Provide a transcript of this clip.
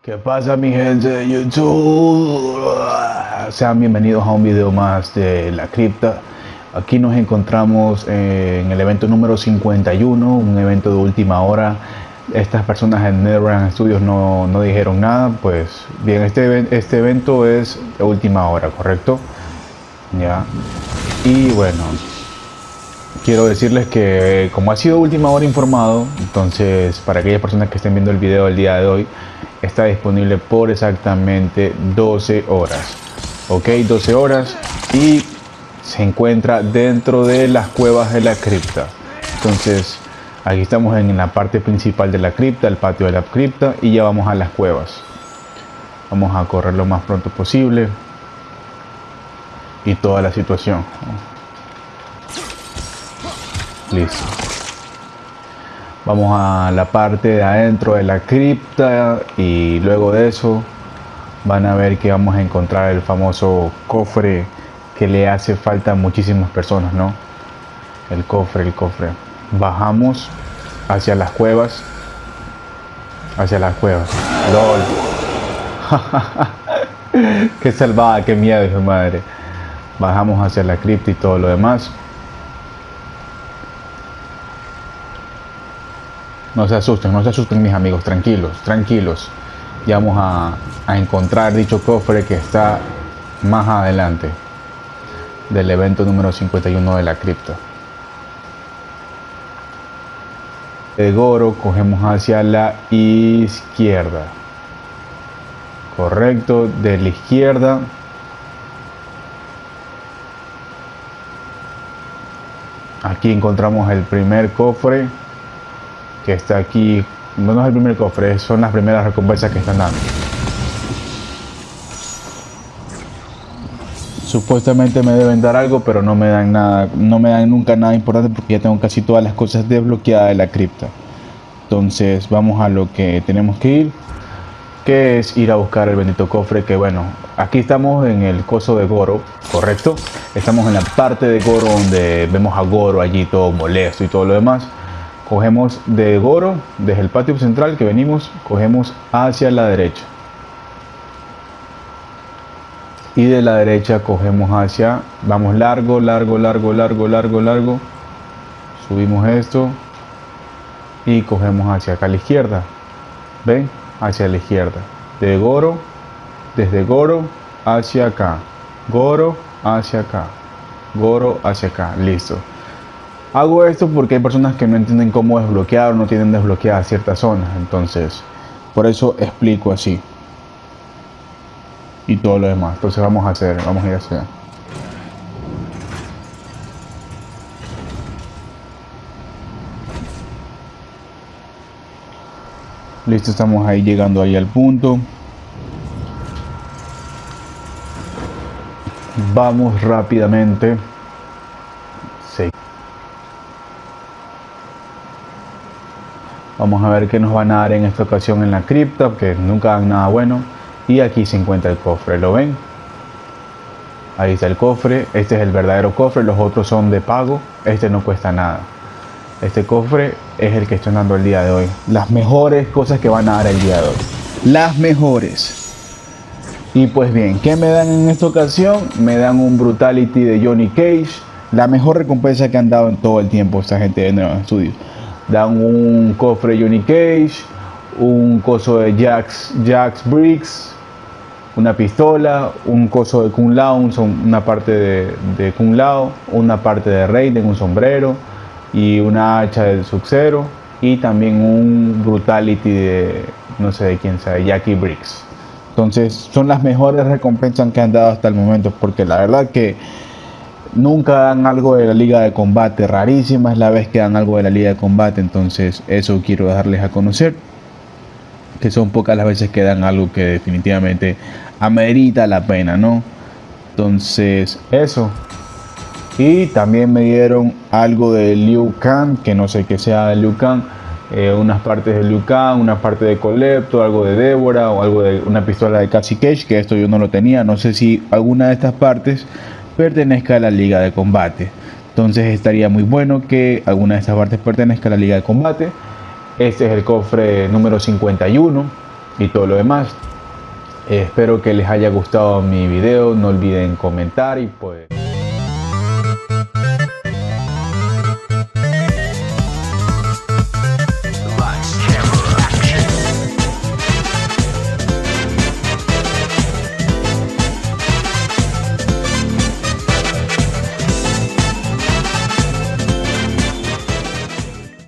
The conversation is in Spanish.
¿Qué pasa mi gente de YouTube? Sean bienvenidos a un video más de la cripta. Aquí nos encontramos en el evento número 51, un evento de última hora. Estas personas en NetherRealm Studios no, no, dijeron nada, pues bien, este, este evento es de última hora, ¿correcto? Ya. Y bueno, quiero decirles que como ha sido última hora informado, entonces para aquellas personas que estén viendo el video el día de hoy, está disponible por exactamente 12 horas. Ok, 12 horas y se encuentra dentro de las cuevas de la cripta. Entonces, aquí estamos en la parte principal de la cripta, el patio de la cripta y ya vamos a las cuevas. Vamos a correr lo más pronto posible y toda la situación. Listo. Vamos a la parte de adentro de la cripta y luego de eso van a ver que vamos a encontrar el famoso cofre que le hace falta a muchísimas personas, ¿no? El cofre, el cofre. Bajamos hacia las cuevas. Hacia las cuevas. LOL. qué salvada, qué miedo, madre. Bajamos hacia la cripta y todo lo demás. No se asusten, no se asusten mis amigos, tranquilos, tranquilos. Ya vamos a, a encontrar dicho cofre que está más adelante del evento número 51 de la cripta. De Goro cogemos hacia la izquierda. Correcto, de la izquierda. Aquí encontramos el primer cofre que está aquí. No es el primer cofre, son las primeras recompensas que están dando. Supuestamente me deben dar algo, pero no me dan nada, no me dan nunca nada importante porque ya tengo casi todas las cosas desbloqueadas de la cripta. Entonces vamos a lo que tenemos que ir, que es ir a buscar el bendito cofre, que bueno, aquí estamos en el coso de Goro, correcto. Estamos en la parte de Goro donde vemos a Goro allí todo molesto y todo lo demás. Cogemos de Goro, desde el patio central que venimos, cogemos hacia la derecha. Y de la derecha cogemos hacia, vamos largo, largo, largo, largo, largo, largo. Subimos esto y cogemos hacia acá a la izquierda. ¿Ven? Hacia la izquierda. De Goro, desde Goro hacia acá. Goro hacia acá. Goro hacia acá. Listo. Hago esto porque hay personas que no entienden cómo desbloquear o no tienen desbloqueadas ciertas zonas. Entonces, por eso explico así. Y todo lo demás. Entonces vamos a hacer, vamos a ir hacia. Listo, estamos ahí llegando ahí al punto. Vamos rápidamente. Sí. Vamos a ver qué nos van a dar en esta ocasión en la cripta, que nunca dan nada bueno. Y aquí se encuentra el cofre, ¿lo ven? Ahí está el cofre, este es el verdadero cofre, los otros son de pago, este no cuesta nada. Este cofre es el que estoy dando el día de hoy. Las mejores cosas que van a dar el día de hoy. Las mejores. Y pues bien, ¿qué me dan en esta ocasión? Me dan un Brutality de Johnny Cage. La mejor recompensa que han dado en todo el tiempo esta gente de Nueva Studios dan un cofre Johnny Cage, un coso de Jax, Jax Briggs, una pistola, un coso de Kung Lao, una parte de, de Lao, una parte de Raiden, un sombrero y una hacha del Sub-Zero y también un Brutality de no sé de quién sea, Jackie Briggs. Entonces son las mejores recompensas que han dado hasta el momento porque la verdad que nunca dan algo de la liga de combate, rarísima es la vez que dan algo de la liga de combate, entonces eso quiero darles a conocer, que son pocas las veces que dan algo que definitivamente amerita la pena, ¿no? Entonces eso. Y también me dieron algo de Liu Kang, que no sé qué sea de Liu Kang, eh, unas partes de Liu Kang, una parte de Colepto, algo de Débora o algo de una pistola de Cassie Cage, que esto yo no lo tenía, no sé si alguna de estas partes pertenezca a la liga de combate. Entonces estaría muy bueno que alguna de estas partes pertenezca a la liga de combate. Este es el cofre número 51 y todo lo demás. espero que les haya gustado mi video. No olviden comentar y pues...